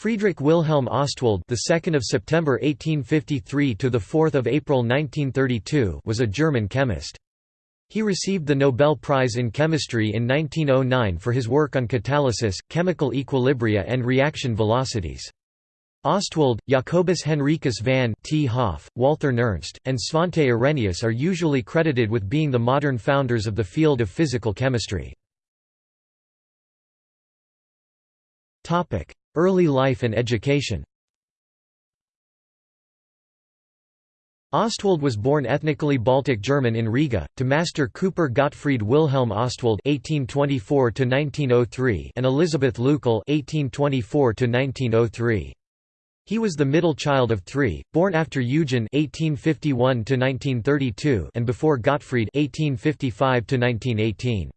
Friedrich Wilhelm Ostwald, the 2nd of September 1853 to the 4th of April 1932, was a German chemist. He received the Nobel Prize in Chemistry in 1909 for his work on catalysis, chemical equilibria and reaction velocities. Ostwald, Jacobus Henricus van 't Hoff, Walther Nernst, and Svante Arrhenius are usually credited with being the modern founders of the field of physical chemistry. Early life and education Ostwald was born ethnically Baltic German in Riga, to master Cooper Gottfried Wilhelm Ostwald (1824–1903) and Elizabeth Leukel (1824–1903). He was the middle child of three, born after Eugen (1851–1932) and before Gottfried (1855–1918).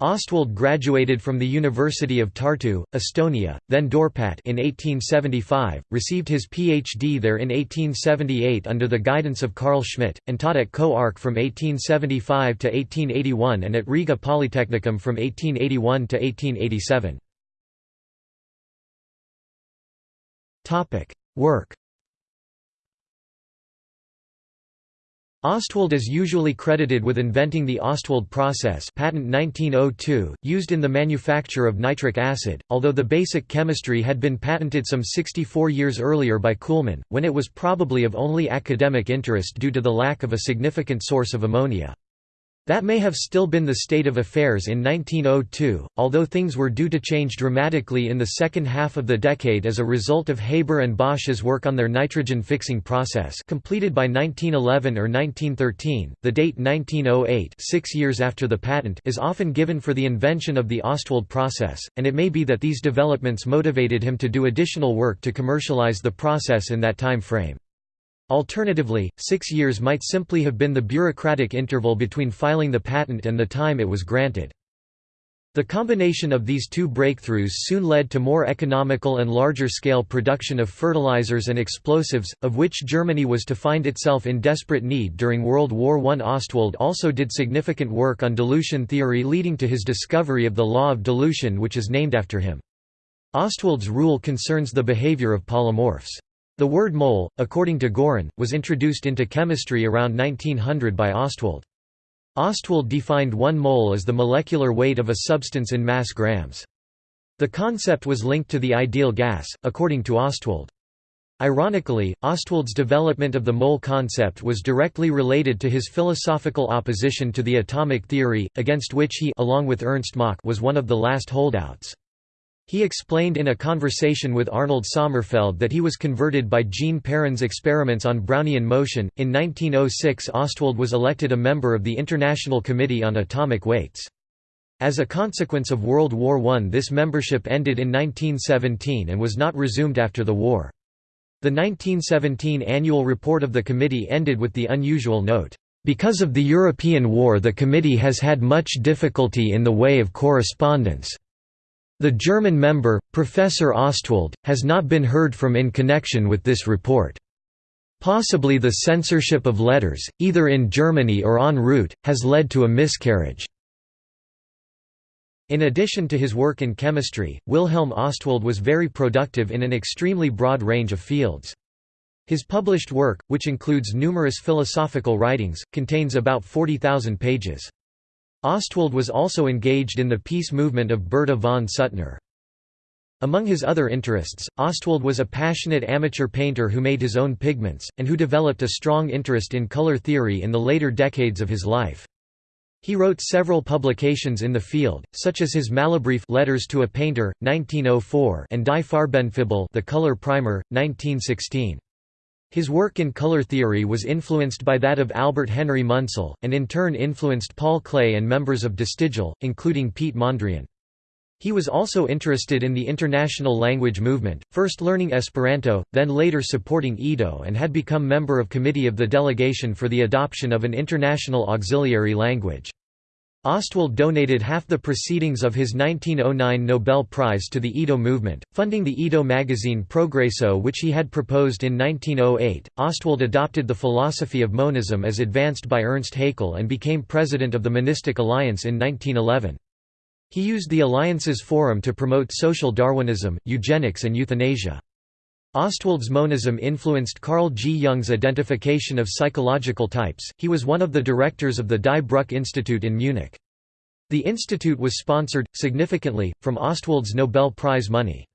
Ostwald graduated from the University of Tartu, Estonia, then Dorpat in 1875, received his Ph.D. there in 1878 under the guidance of Carl Schmidt, and taught at Co-Arc from 1875 to 1881 and at Riga Polytechnicum from 1881 to 1887. Work Ostwald is usually credited with inventing the Ostwald process patent 1902, used in the manufacture of nitric acid, although the basic chemistry had been patented some 64 years earlier by Kuhlmann, when it was probably of only academic interest due to the lack of a significant source of ammonia. That may have still been the state of affairs in 1902, although things were due to change dramatically in the second half of the decade as a result of Haber and Bosch's work on their nitrogen fixing process completed by 1911 or 1913. The date 1908 six years after the patent is often given for the invention of the Ostwald process, and it may be that these developments motivated him to do additional work to commercialize the process in that time frame. Alternatively, six years might simply have been the bureaucratic interval between filing the patent and the time it was granted. The combination of these two breakthroughs soon led to more economical and larger-scale production of fertilizers and explosives, of which Germany was to find itself in desperate need during World War I. Ostwald also did significant work on dilution theory leading to his discovery of the law of dilution which is named after him. Ostwald's rule concerns the behavior of polymorphs. The word mole, according to Gorin, was introduced into chemistry around 1900 by Ostwald. Ostwald defined one mole as the molecular weight of a substance in mass grams. The concept was linked to the ideal gas, according to Ostwald. Ironically, Ostwald's development of the mole concept was directly related to his philosophical opposition to the atomic theory, against which he along with Ernst Mach was one of the last holdouts. He explained in a conversation with Arnold Sommerfeld that he was converted by Jean Perrin's experiments on Brownian motion. In 1906, Ostwald was elected a member of the International Committee on Atomic Weights. As a consequence of World War I, this membership ended in 1917 and was not resumed after the war. The 1917 annual report of the committee ended with the unusual note, because of the European War the committee has had much difficulty in the way of correspondence. The German member, Professor Ostwald, has not been heard from in connection with this report. Possibly the censorship of letters, either in Germany or en route, has led to a miscarriage. In addition to his work in chemistry, Wilhelm Ostwald was very productive in an extremely broad range of fields. His published work, which includes numerous philosophical writings, contains about 40,000 pages. Ostwald was also engaged in the peace movement of Bertha von Suttner. Among his other interests, Ostwald was a passionate amateur painter who made his own pigments, and who developed a strong interest in color theory in the later decades of his life. He wrote several publications in the field, such as his Malerbriefe Letters to a Painter, 1904 and Die Farbenfibel The Color Primer, 1916. His work in color theory was influenced by that of Albert Henry Munsell, and in turn influenced Paul Klee and members of De Stijl, including Piet Mondrian. He was also interested in the international language movement, first learning Esperanto, then later supporting Ido and had become member of committee of the delegation for the adoption of an international auxiliary language. Ostwald donated half the proceedings of his 1909 Nobel Prize to the Ido movement, funding the Ido magazine Progresso which he had proposed in 1908. Ostwald adopted the philosophy of monism as advanced by Ernst Haeckel and became president of the Monistic Alliance in 1911. He used the Alliances Forum to promote social Darwinism, eugenics and euthanasia. Ostwald's monism influenced Carl G. Jung's identification of psychological types. He was one of the directors of the Die Brücke Institute in Munich. The institute was sponsored, significantly, from Ostwald's Nobel Prize money.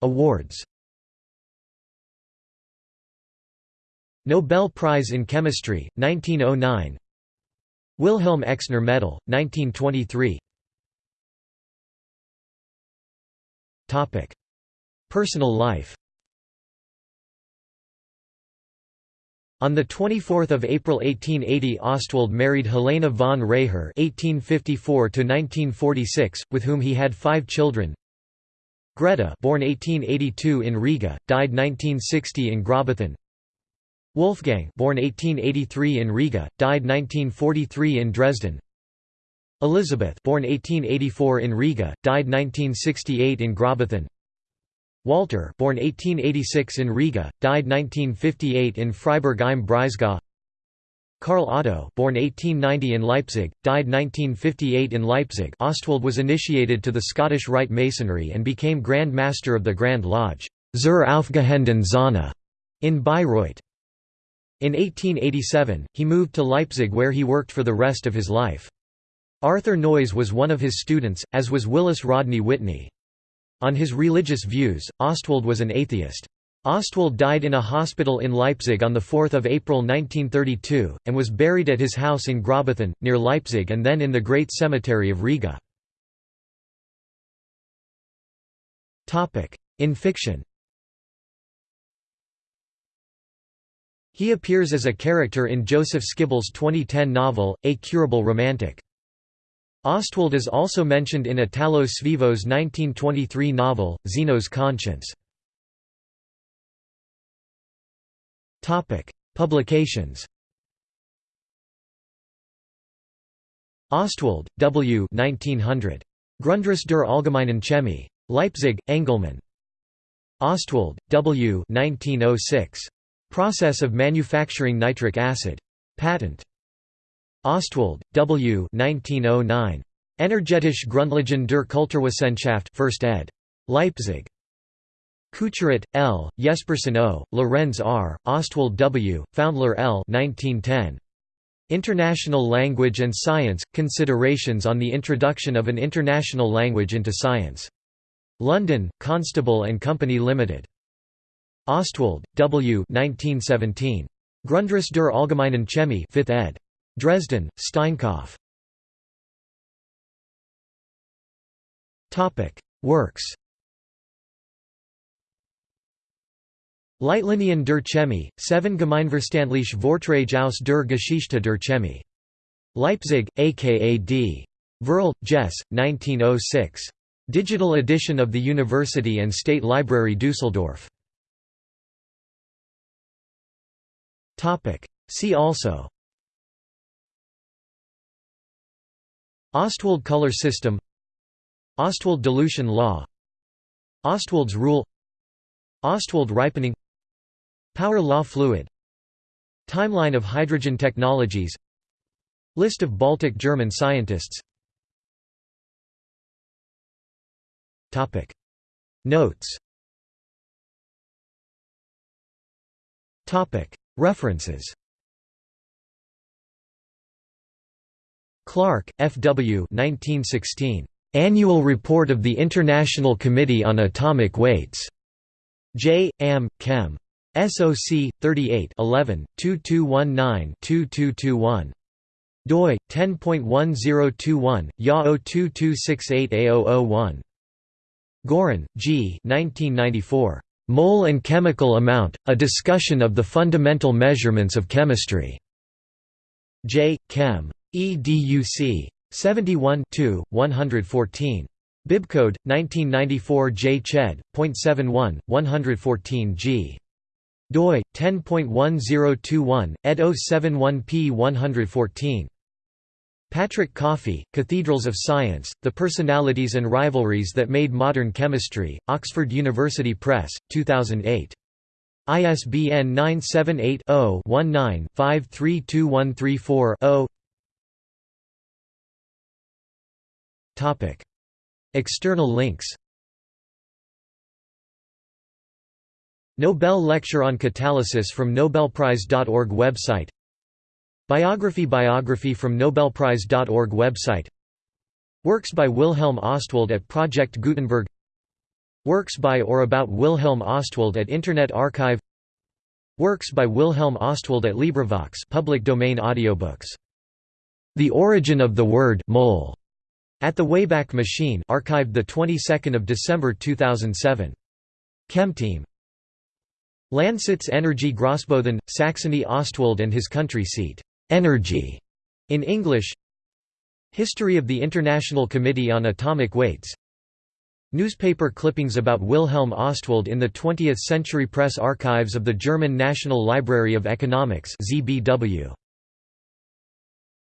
Awards Nobel Prize in Chemistry, 1909 Wilhelm Exner Medal, 1923 Personal life On 24 April 1880 Ostwald married Helena von Reher (1854–1946), with whom he had five children. Greta, born 1882 in Riga, died 1960 in Grossbothen. Wolfgang, born 1883 in Riga, died 1943 in Dresden. Elizabeth, born 1884 in Riga, died 1968 in Grossbothen. Walter, born 1886 in Riga, died 1958 in Freiburg im Breisgau. Karl Otto, born 1890 in Leipzig, died 1958 in Leipzig. Ostwald was initiated to the Scottish Rite Masonry and became Grand Master of the Grand Lodge zur aufgehenden Sonne in Bayreuth. In 1887, he moved to Leipzig where he worked for the rest of his life. Arthur Noyes was one of his students, as was Willis Rodney Whitney. On his religious views, Ostwald was an atheist. Ostwald died in a hospital in Leipzig on 4 April 1932, and was buried at his house in Grossbothen, near Leipzig and then in the Great Cemetery of Riga. In fiction He appears as a character in Joseph Skibell's 2010 novel, A Curable Romantic. Ostwald is also mentioned in Italo Svevo's 1923 novel, Zeno's Conscience. Publications Ostwald, W. 1900. Grundriss der Allgemeinen Chemie. Leipzig, Engelmann. Ostwald, W. 1906. Process of manufacturing nitric acid. Patent. Ostwald, W. 1909. Energetische Grundlagen der Kulturwissenschaft 1st ed. Leipzig. Couturat, L., Jespersen O., Lorenz R., Ostwald W., Pfaundler L. 1910. International Language and Science – Considerations on the Introduction of an International Language into Science. London, Constable and Company Limited. Ostwald, W. 1917. Grundriss der Allgemeinen Chemie 5th ed. Dresden, Steinkopf. Works Leitlinien der Chemie, 7 Gemeinverstandliche Vorträge aus der Geschichte der Chemie. Leipzig, aka D. Verl, Jess, 1906. Digital edition of the University and State Library Dusseldorf. See also Ostwald color system Ostwald dilution law Ostwald's rule Ostwald ripening Power law fluid Timeline of hydrogen technologies List of Baltic German scientists. Notes. References Clark, F. W. 1916. Annual Report of the International Committee on Atomic Weights. J. Am. Chem. SOC 38 11 2219 2221 doi 10.1021 YA 02268A001 Gorin, G. 1994. Mole and Chemical Amount: A Discussion of the Fundamental Measurements of Chemistry. J. Chem. EDUC 71 114. Bibcode 1994 J Ched. .71 114 G doi 10.1021 ed 071p 114 Patrick Coffey, Cathedrals of Science, The Personalities and Rivalries That Made Modern Chemistry, Oxford University Press, 2008. ISBN 978 0 19 532134 0 External links. Nobel Lecture on Catalysis from Nobelprize.org website. Biography Biography from Nobelprize.org website. Works by Wilhelm Ostwald at Project Gutenberg. Works by or about Wilhelm Ostwald at Internet Archive. Works by Wilhelm Ostwald at LibriVox public domain audiobooks. The Origin of the Word mole at the Wayback Machine archived the 22nd of December 2007. Chemteam. Landsitz Energy Grossbothen, Saxony Ostwald and his country seat. Energy in English. History of the International Committee on Atomic Weights Newspaper clippings about Wilhelm Ostwald in the 20th Century Press Archives of the German National Library of Economics ZBW.